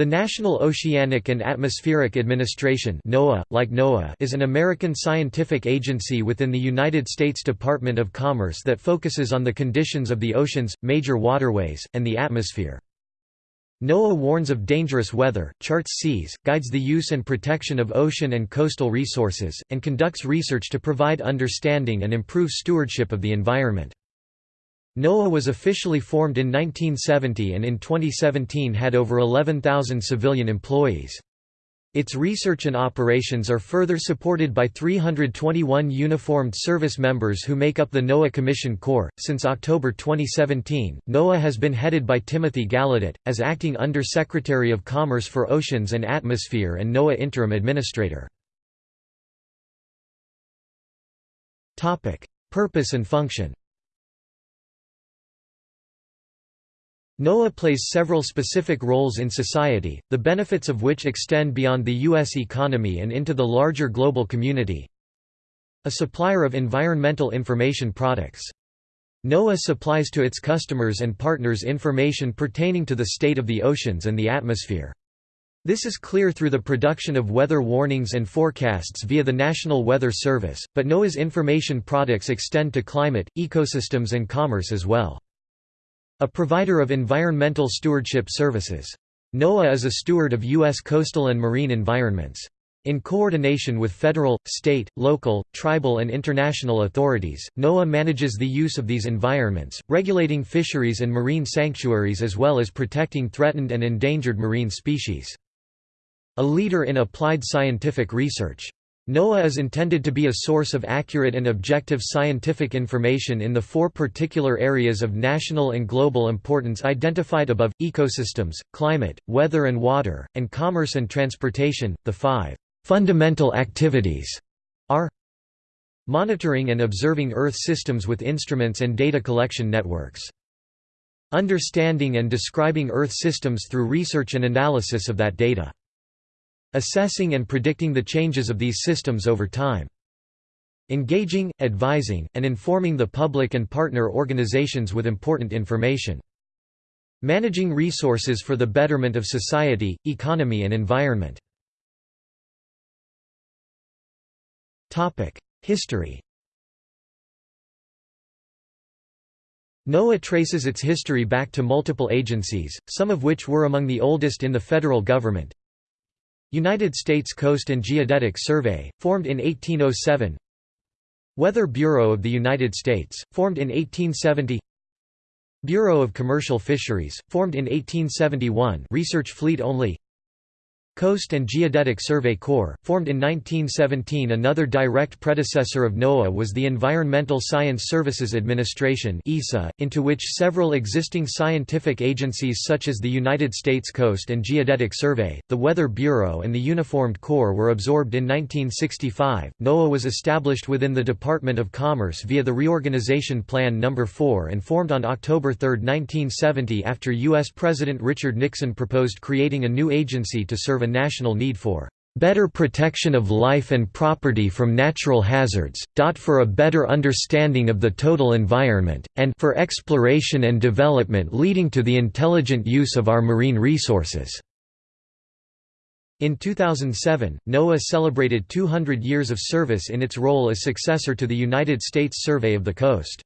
The National Oceanic and Atmospheric Administration NOAA, like NOAA, is an American scientific agency within the United States Department of Commerce that focuses on the conditions of the oceans, major waterways, and the atmosphere. NOAA warns of dangerous weather, charts seas, guides the use and protection of ocean and coastal resources, and conducts research to provide understanding and improve stewardship of the environment. NOAA was officially formed in 1970 and in 2017 had over 11,000 civilian employees. Its research and operations are further supported by 321 uniformed service members who make up the NOAA Commission Corps. Since October 2017, NOAA has been headed by Timothy Gallaudet, as Acting Under Secretary of Commerce for Oceans and Atmosphere and NOAA Interim Administrator. Purpose and function NOAA plays several specific roles in society, the benefits of which extend beyond the U.S. economy and into the larger global community. A supplier of environmental information products. NOAA supplies to its customers and partners information pertaining to the state of the oceans and the atmosphere. This is clear through the production of weather warnings and forecasts via the National Weather Service, but NOAA's information products extend to climate, ecosystems and commerce as well. A provider of environmental stewardship services. NOAA is a steward of U.S. coastal and marine environments. In coordination with federal, state, local, tribal and international authorities, NOAA manages the use of these environments, regulating fisheries and marine sanctuaries as well as protecting threatened and endangered marine species. A leader in applied scientific research. NOAA is intended to be a source of accurate and objective scientific information in the four particular areas of national and global importance identified above ecosystems, climate, weather and water, and commerce and transportation. The five fundamental activities are monitoring and observing Earth systems with instruments and data collection networks, understanding and describing Earth systems through research and analysis of that data assessing and predicting the changes of these systems over time. Engaging, advising, and informing the public and partner organizations with important information. Managing resources for the betterment of society, economy and environment. History NOAA traces its history back to multiple agencies, some of which were among the oldest in the federal government, United States Coast and Geodetic Survey, formed in 1807 Weather Bureau of the United States, formed in 1870 Bureau of Commercial Fisheries, formed in 1871 research fleet only Coast and Geodetic Survey Corps, formed in 1917 Another direct predecessor of NOAA was the Environmental Science Services Administration into which several existing scientific agencies such as the United States Coast and Geodetic Survey, the Weather Bureau and the Uniformed Corps were absorbed in 1965. NOAA was established within the Department of Commerce via the Reorganization Plan No. 4 and formed on October 3, 1970 after U.S. President Richard Nixon proposed creating a new agency to serve a national need for better protection of life and property from natural hazards, for a better understanding of the total environment, and for exploration and development leading to the intelligent use of our marine resources." In 2007, NOAA celebrated 200 years of service in its role as successor to the United States Survey of the Coast.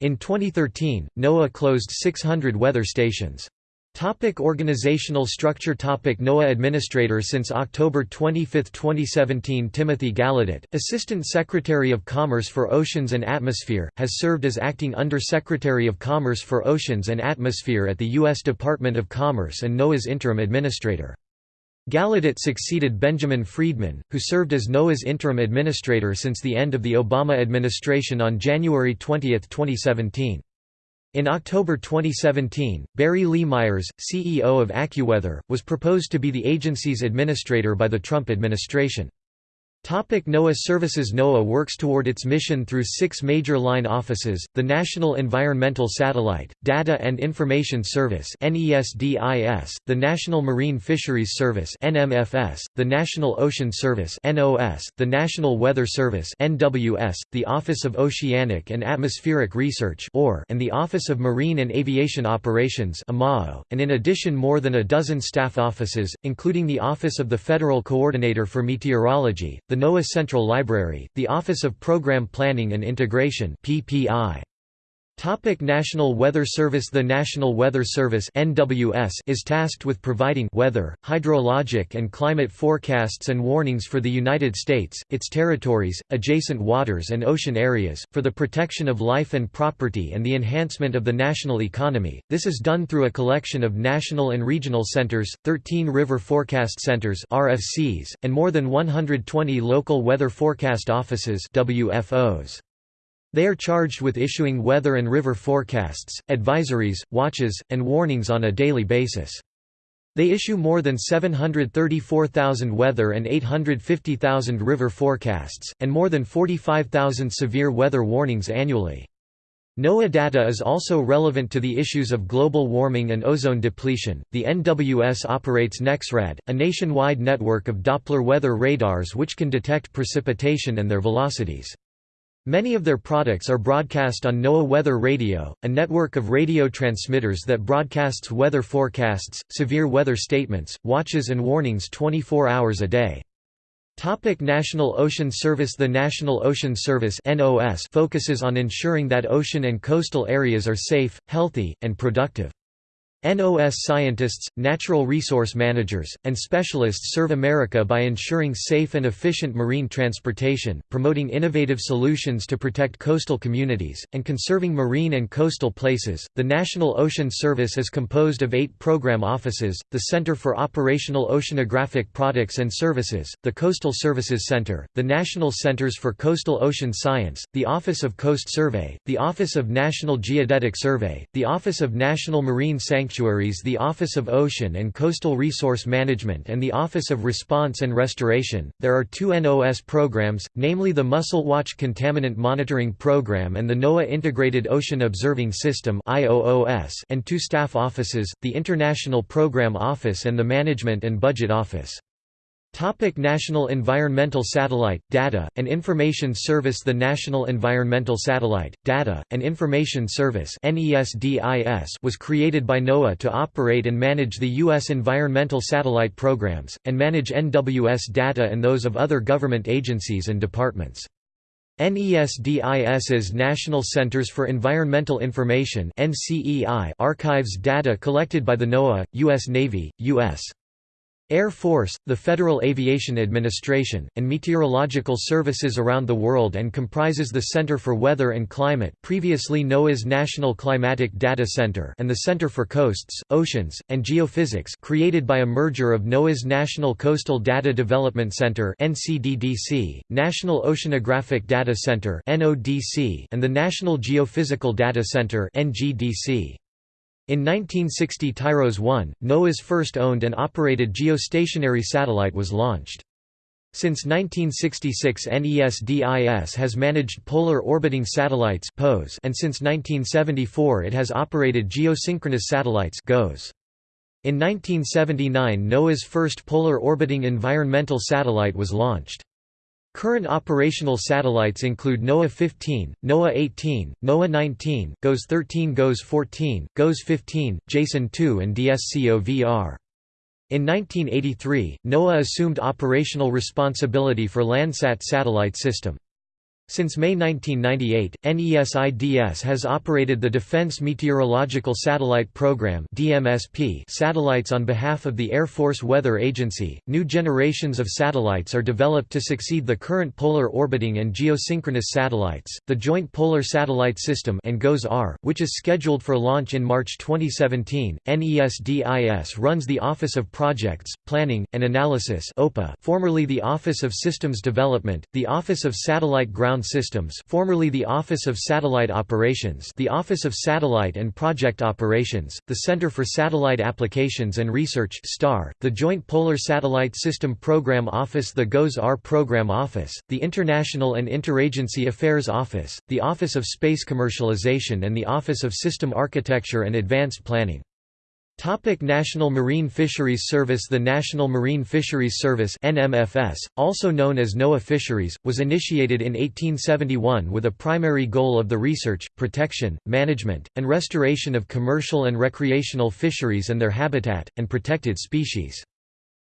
In 2013, NOAA closed 600 weather stations. Topic organizational structure Topic NOAA Administrator Since October 25, 2017 Timothy Gallaudet, Assistant Secretary of Commerce for Oceans and Atmosphere, has served as Acting Under-Secretary of Commerce for Oceans and Atmosphere at the U.S. Department of Commerce and NOAA's Interim Administrator. Gallaudet succeeded Benjamin Friedman, who served as NOAA's Interim Administrator since the end of the Obama administration on January 20, 2017. In October 2017, Barry Lee Myers, CEO of AccuWeather, was proposed to be the agency's administrator by the Trump administration. Topic NOAA Services NOAA works toward its mission through six major line offices, the National Environmental Satellite, Data and Information Service the National Marine Fisheries Service the National Ocean Service the National Weather Service the Office of Oceanic and Atmospheric Research and the Office of Marine and Aviation Operations and in addition more than a dozen staff offices, including the Office of the Federal Coordinator for Meteorology, the NOAA Central Library, the Office of Program Planning and Integration PPI. Topic National Weather Service The National Weather Service NWS is tasked with providing weather, hydrologic and climate forecasts and warnings for the United States, its territories, adjacent waters and ocean areas, for the protection of life and property and the enhancement of the national economy. This is done through a collection of national and regional centers, 13 river forecast centers RFCs, and more than 120 local weather forecast offices WFOs. They are charged with issuing weather and river forecasts, advisories, watches, and warnings on a daily basis. They issue more than 734,000 weather and 850,000 river forecasts, and more than 45,000 severe weather warnings annually. NOAA data is also relevant to the issues of global warming and ozone depletion. The NWS operates NEXRAD, a nationwide network of Doppler weather radars which can detect precipitation and their velocities. Many of their products are broadcast on NOAA Weather Radio, a network of radio transmitters that broadcasts weather forecasts, severe weather statements, watches and warnings 24 hours a day. Topic National Ocean Service The National Ocean Service focuses on ensuring that ocean and coastal areas are safe, healthy, and productive. NOS scientists, natural resource managers, and specialists serve America by ensuring safe and efficient marine transportation, promoting innovative solutions to protect coastal communities, and conserving marine and coastal places. The National Ocean Service is composed of eight program offices the Center for Operational Oceanographic Products and Services, the Coastal Services Center, the National Centers for Coastal Ocean Science, the Office of Coast Survey, the Office of National Geodetic Survey, the Office of National Marine Sanctuary sanctuaries the Office of Ocean and Coastal Resource Management and the Office of Response and Restoration. There are two NOS programs, namely the Mussel Watch Contaminant Monitoring Program and the NOAA Integrated Ocean Observing System and two staff offices, the International Program Office and the Management and Budget Office. Topic National Environmental Satellite, Data, and Information Service The National Environmental Satellite, Data, and Information Service was created by NOAA to operate and manage the U.S. environmental satellite programs, and manage NWS data and those of other government agencies and departments. NESDIS's National Centers for Environmental Information archives data collected by the NOAA, U.S. Navy, U.S. Air Force, the Federal Aviation Administration, and meteorological services around the world and comprises the Center for Weather and Climate previously NOAA's National Climatic Data Center and the Center for Coasts, Oceans, and Geophysics created by a merger of NOAA's National Coastal Data Development Center NCDDC, National Oceanographic Data Center NODC, and the National Geophysical Data Center NGDC. In 1960 TIROS 1, NOAA's first owned and operated geostationary satellite was launched. Since 1966 NESDIS has managed Polar Orbiting Satellites and since 1974 it has operated Geosynchronous Satellites In 1979 NOAA's first Polar Orbiting Environmental Satellite was launched. Current operational satellites include NOAA 15, NOAA 18, NOAA 19, GOES 13 GOES 14, GOES 15, JASON 2 and DSCOVR. In 1983, NOAA assumed operational responsibility for Landsat satellite system. Since May 1998, NESDIS has operated the Defense Meteorological Satellite Program satellites on behalf of the Air Force Weather Agency. New generations of satellites are developed to succeed the current polar orbiting and geosynchronous satellites. The Joint Polar Satellite System and GOES-R, which is scheduled for launch in March 2017. NESDIS runs the Office of Projects, Planning and Analysis (OPA), formerly the Office of Systems Development, the Office of Satellite Ground Ground Systems formerly the Office of Satellite Operations the Office of Satellite and Project Operations, the Center for Satellite Applications and Research STAR, the Joint Polar Satellite System Program Office the GOES-R Program Office, the International and Interagency Affairs Office, the Office of Space Commercialization and the Office of System Architecture and Advanced Planning. Topic National Marine Fisheries Service The National Marine Fisheries Service NMFS, also known as NOAA Fisheries, was initiated in 1871 with a primary goal of the research, protection, management, and restoration of commercial and recreational fisheries and their habitat, and protected species.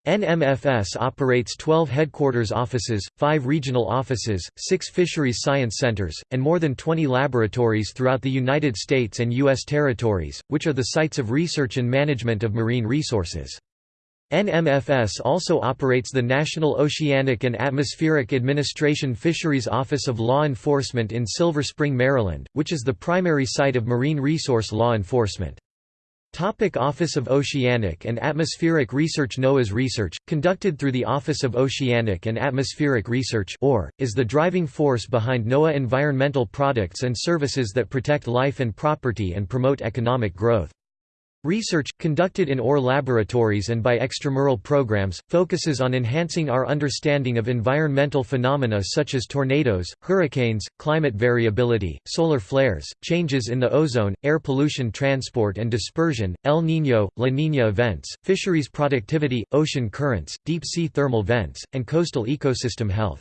NMFS operates 12 headquarters offices, 5 regional offices, 6 fisheries science centers, and more than 20 laboratories throughout the United States and U.S. territories, which are the sites of research and management of marine resources. NMFS also operates the National Oceanic and Atmospheric Administration Fisheries Office of Law Enforcement in Silver Spring, Maryland, which is the primary site of marine resource law enforcement. Topic Office of Oceanic and Atmospheric Research NOAA's research, conducted through the Office of Oceanic and Atmospheric Research OAR, is the driving force behind NOAA environmental products and services that protect life and property and promote economic growth. Research, conducted in OAR laboratories and by extramural programs, focuses on enhancing our understanding of environmental phenomena such as tornadoes, hurricanes, climate variability, solar flares, changes in the ozone, air pollution transport and dispersion, El Niño, La Niña events, fisheries productivity, ocean currents, deep-sea thermal vents, and coastal ecosystem health.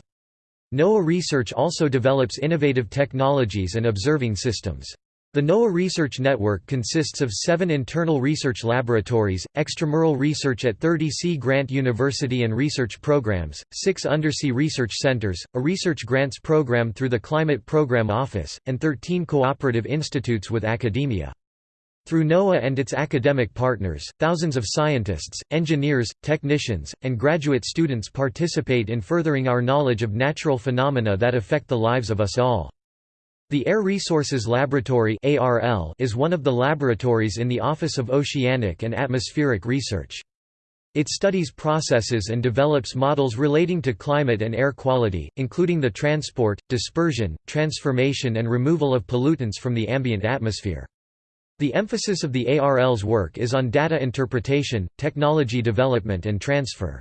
NOAA research also develops innovative technologies and observing systems. The NOAA Research Network consists of seven internal research laboratories, extramural research at 30 Sea Grant University and research programs, six undersea research centers, a research grants program through the Climate Program Office, and 13 cooperative institutes with academia. Through NOAA and its academic partners, thousands of scientists, engineers, technicians, and graduate students participate in furthering our knowledge of natural phenomena that affect the lives of us all. The Air Resources Laboratory is one of the laboratories in the Office of Oceanic and Atmospheric Research. It studies processes and develops models relating to climate and air quality, including the transport, dispersion, transformation and removal of pollutants from the ambient atmosphere. The emphasis of the ARL's work is on data interpretation, technology development and transfer.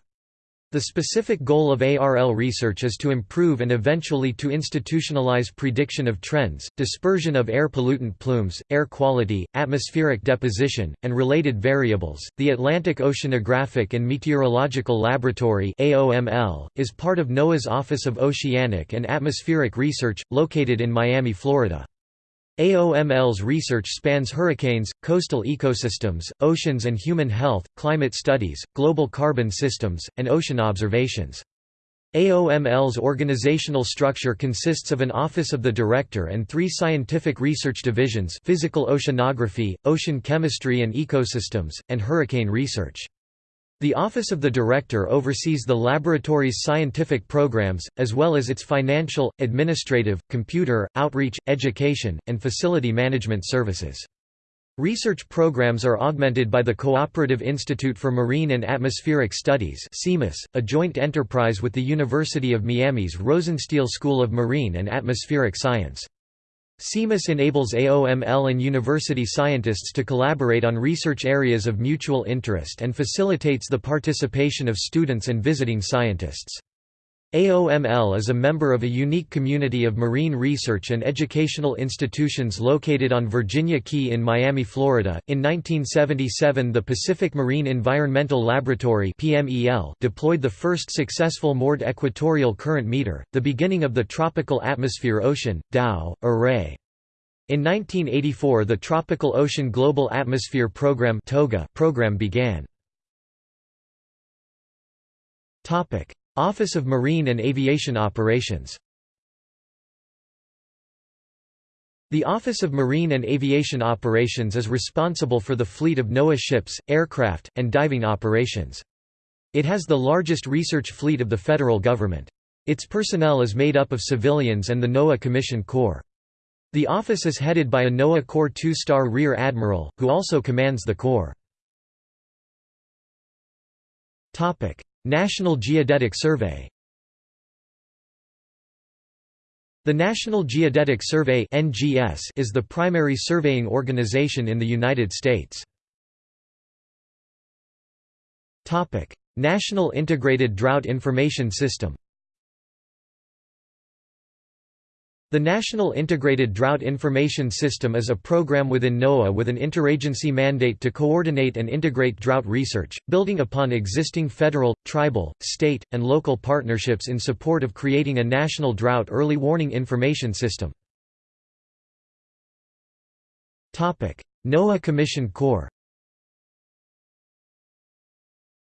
The specific goal of ARL research is to improve and eventually to institutionalize prediction of trends, dispersion of air pollutant plumes, air quality, atmospheric deposition, and related variables. The Atlantic Oceanographic and Meteorological Laboratory (AOML) is part of NOAA's Office of Oceanic and Atmospheric Research, located in Miami, Florida. AOML's research spans hurricanes, coastal ecosystems, oceans and human health, climate studies, global carbon systems, and ocean observations. AOML's organizational structure consists of an Office of the Director and three scientific research divisions physical oceanography, ocean chemistry and ecosystems, and hurricane research. The Office of the Director oversees the laboratory's scientific programs, as well as its financial, administrative, computer, outreach, education, and facility management services. Research programs are augmented by the Cooperative Institute for Marine and Atmospheric Studies a joint enterprise with the University of Miami's Rosenstiel School of Marine and Atmospheric Science. CIMAS enables AOML and university scientists to collaborate on research areas of mutual interest and facilitates the participation of students and visiting scientists. AOML is a member of a unique community of marine research and educational institutions located on Virginia Key in Miami, Florida. In 1977, the Pacific Marine Environmental Laboratory (PMEL) deployed the first successful moored equatorial current meter, the beginning of the Tropical Atmosphere Ocean (TAO) array. In 1984, the Tropical Ocean Global Atmosphere Program (TOGA) program began. Office of Marine and Aviation Operations The Office of Marine and Aviation Operations is responsible for the fleet of NOAA ships, aircraft, and diving operations. It has the largest research fleet of the federal government. Its personnel is made up of civilians and the NOAA Commission Corps. The office is headed by a NOAA Corps two-star Rear Admiral, who also commands the Corps. National Geodetic Survey The National Geodetic Survey is the primary surveying organization in the United States. National Integrated Drought Information System The National Integrated Drought Information System is a program within NOAA with an interagency mandate to coordinate and integrate drought research, building upon existing federal, tribal, state, and local partnerships in support of creating a national drought early warning information system. NOAA Commission Corps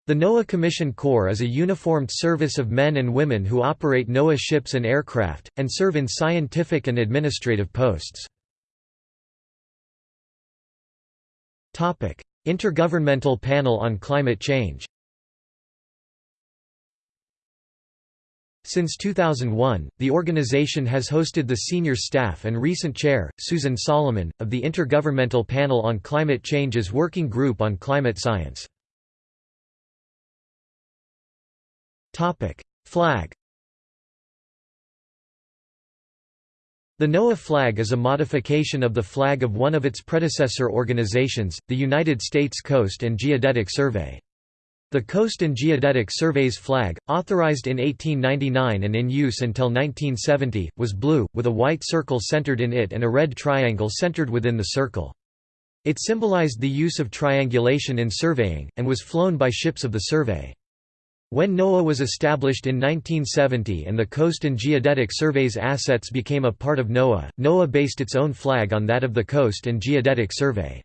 the NOAA Commission Corps is a uniformed service of men and women who operate NOAA ships and aircraft, and serve in scientific and administrative posts. Intergovernmental Panel on Climate Change Since 2001, the organization has hosted the senior staff and recent chair, Susan Solomon, of the Intergovernmental Panel on Climate Change's Working Group on Climate Science. Topic: Flag. The NOAA flag is a modification of the flag of one of its predecessor organizations, the United States Coast and Geodetic Survey. The Coast and Geodetic Survey's flag, authorized in 1899 and in use until 1970, was blue, with a white circle centered in it and a red triangle centered within the circle. It symbolized the use of triangulation in surveying, and was flown by ships of the survey. When NOAA was established in 1970 and the Coast and Geodetic Survey's assets became a part of NOAA, NOAA based its own flag on that of the Coast and Geodetic Survey.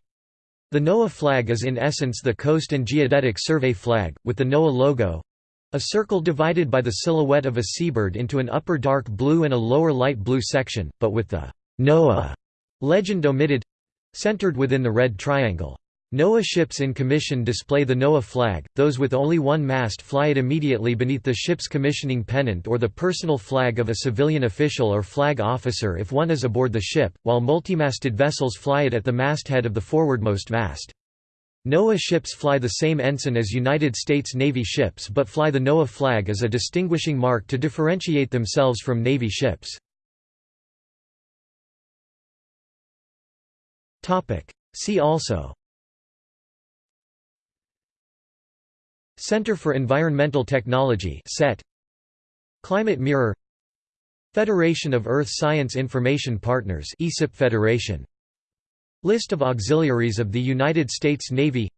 The NOAA flag is in essence the Coast and Geodetic Survey flag, with the NOAA logo—a circle divided by the silhouette of a seabird into an upper dark blue and a lower light blue section, but with the NOAA legend omitted—centered within the red triangle. NOAA ships in commission display the NOAA flag, those with only one mast fly it immediately beneath the ship's commissioning pennant or the personal flag of a civilian official or flag officer if one is aboard the ship, while multimasted vessels fly it at the masthead of the forwardmost mast. NOAA ships fly the same ensign as United States Navy ships but fly the NOAA flag as a distinguishing mark to differentiate themselves from Navy ships. See also Center for Environmental Technology CET Climate Mirror. Federation of Earth Science Information Partners ESIP Federation. List of auxiliaries of the United States Navy.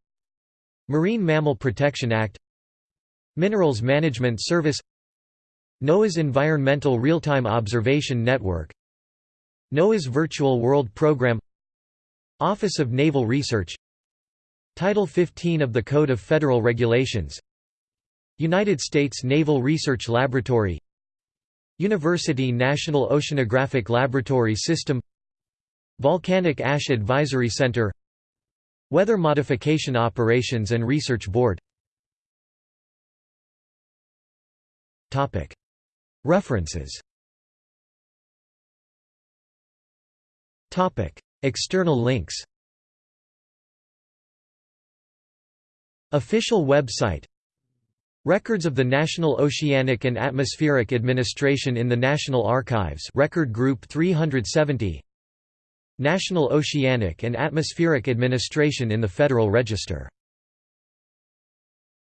Marine Mammal Protection Act. Minerals Management Service. NOAA's Environmental Real-Time Observation Network. NOAA's Virtual World Program. Office of Naval Research Title 15 of the Code of Federal Regulations. United States Naval Research Laboratory. University National Oceanographic Laboratory System. Volcanic Ash Advisory Center. Weather Modification Operations and Research Board. References. External links Official website. Records of the National Oceanic and Atmospheric Administration in the National Archives. Record Group 370 National Oceanic and Atmospheric Administration in the Federal Register